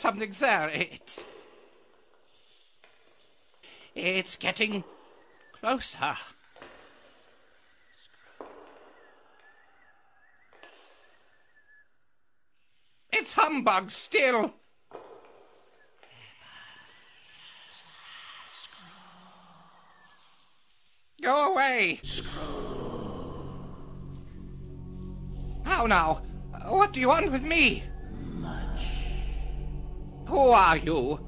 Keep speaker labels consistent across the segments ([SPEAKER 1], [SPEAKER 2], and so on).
[SPEAKER 1] something's there. It's. It's getting closer. It's humbug still. Go away. How now? What do you want with me? Who are you?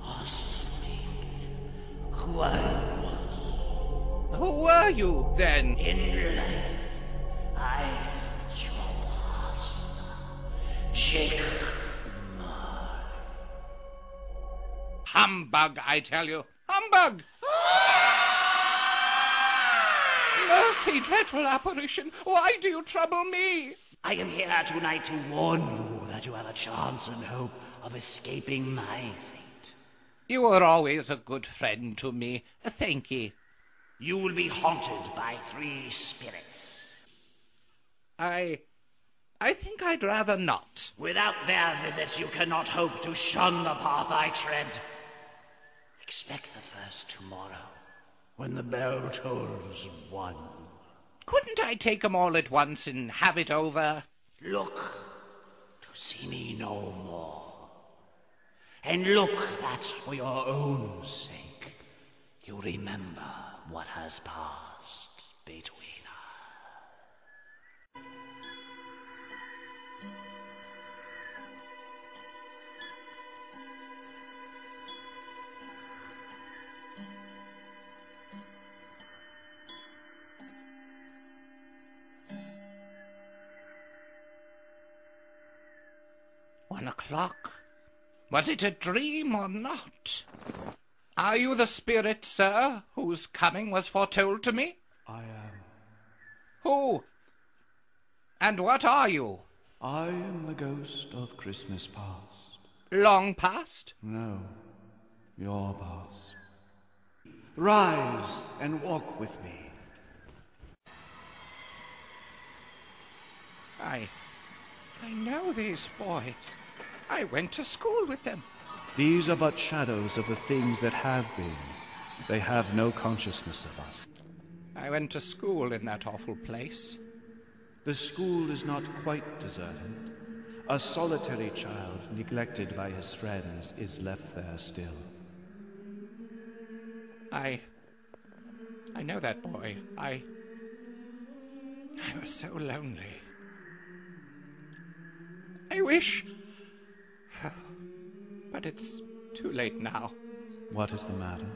[SPEAKER 2] Who I was.
[SPEAKER 1] Who were you then?
[SPEAKER 2] In life, I your master.
[SPEAKER 1] Humbug, I tell you. Humbug! Mercy, dreadful apparition, why do you trouble me?
[SPEAKER 2] I am here tonight to warn you that you have a chance and hope of escaping my fate.
[SPEAKER 1] You were always a good friend to me. Thank ye.
[SPEAKER 2] You will be haunted by three spirits.
[SPEAKER 1] I. I think I'd rather not.
[SPEAKER 2] Without their visits, you cannot hope to shun the path I tread. Expect the first tomorrow, when the bell tolls one.
[SPEAKER 1] Couldn't I take 'em all at once and have it over?
[SPEAKER 2] Look see me no more. And look that for your own sake you remember what has passed between
[SPEAKER 1] One o'clock. Was it a dream or not? Are you the spirit, sir, whose coming was foretold to me?
[SPEAKER 3] I am.
[SPEAKER 1] Who? And what are you?
[SPEAKER 3] I am the ghost of Christmas past.
[SPEAKER 1] Long past?
[SPEAKER 3] No, your past. Rise and walk with me.
[SPEAKER 1] I. I know these boys. I went to school with them.
[SPEAKER 3] These are but shadows of the things that have been. They have no consciousness of us.
[SPEAKER 1] I went to school in that awful place.
[SPEAKER 3] The school is not quite deserted. A solitary child, neglected by his friends, is left there still.
[SPEAKER 1] I. I know that boy. I. I was so lonely. I wish. But it's too late now.
[SPEAKER 3] What is the matter?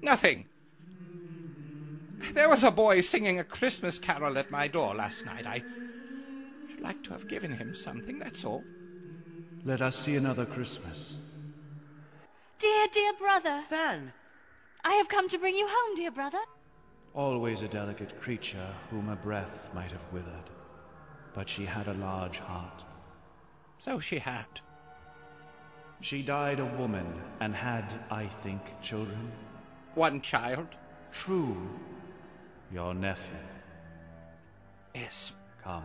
[SPEAKER 1] Nothing. There was a boy singing a Christmas carol at my door last night. I should like to have given him something, that's all.
[SPEAKER 3] Let us see another Christmas.
[SPEAKER 4] Dear, dear brother.
[SPEAKER 5] Fan,
[SPEAKER 4] I have come to bring you home, dear brother.
[SPEAKER 3] Always a delicate creature whom a breath might have withered. But she had a large heart.
[SPEAKER 1] So she had.
[SPEAKER 3] She died a woman and had, I think, children.
[SPEAKER 1] One child.
[SPEAKER 3] True. Your nephew.
[SPEAKER 1] Yes.
[SPEAKER 3] Come,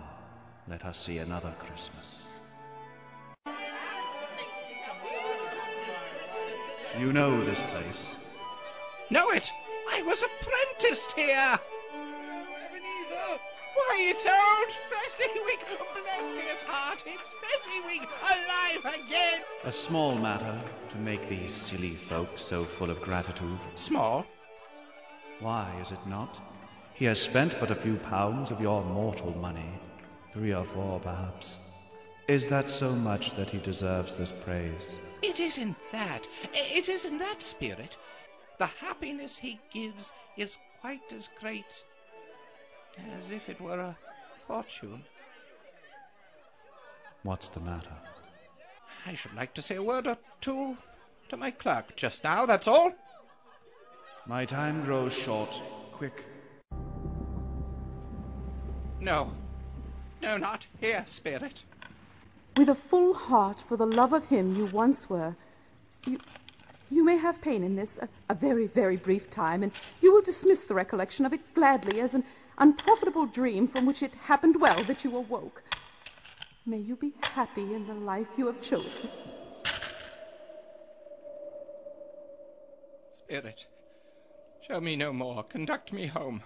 [SPEAKER 3] let us see another Christmas. You know this place.
[SPEAKER 1] Know it! I was apprenticed here! Why, it's old Fezziwig! Bless his heart, it's Fezziwig! Alive again!
[SPEAKER 3] A small matter to make these silly folk so full of gratitude.
[SPEAKER 1] Small?
[SPEAKER 3] Why is it not? He has spent but a few pounds of your mortal money. Three or four, perhaps. Is that so much that he deserves this praise?
[SPEAKER 1] It isn't that. It isn't that, Spirit. The happiness he gives is quite as great as if it were a fortune.
[SPEAKER 3] What's the matter?
[SPEAKER 1] I should like to say a word or two to my clerk just now, that's all.
[SPEAKER 3] My time grows short. Quick.
[SPEAKER 1] No. No, not here, Spirit.
[SPEAKER 6] With a full heart for the love of him you once were, you, you may have pain in this, a, a very, very brief time, and you will dismiss the recollection of it gladly as an unprofitable dream from which it happened well that you awoke. May you be happy in the life you have chosen.
[SPEAKER 1] Spirit, show me no more. Conduct me home.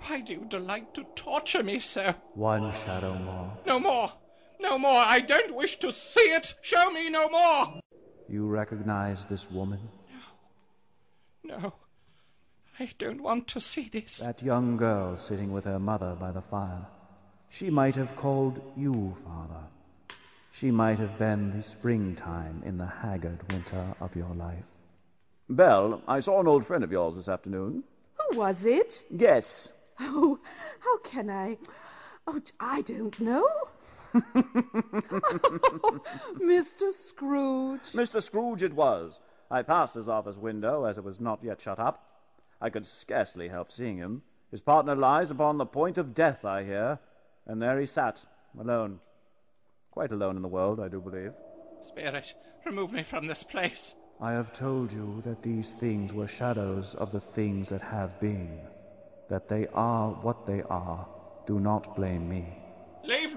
[SPEAKER 1] Why do you delight to torture me so?
[SPEAKER 3] One shadow more.
[SPEAKER 1] No more! No more! I don't wish to see it! Show me no more!
[SPEAKER 3] You recognize this woman? No.
[SPEAKER 1] No. I don't want to see this.
[SPEAKER 3] That young girl sitting with her mother by the fire. She might have called you father. She might have been the springtime in the haggard winter of your life.
[SPEAKER 5] Belle, I saw an old friend of yours this afternoon.
[SPEAKER 6] Who was it?
[SPEAKER 5] Guess.
[SPEAKER 6] Oh, how can I? Oh, I don't know. Mr. Scrooge.
[SPEAKER 5] Mr. Scrooge it was. I passed his office window as it was not yet shut up. I could scarcely help seeing him. His partner lies upon the point of death, I hear, and there he sat, alone. Quite alone in the world, I do believe.
[SPEAKER 1] Spirit, remove me from this place.
[SPEAKER 3] I have told you that these things were shadows of the things that have been. That they are what they are. Do not blame me.
[SPEAKER 1] Leave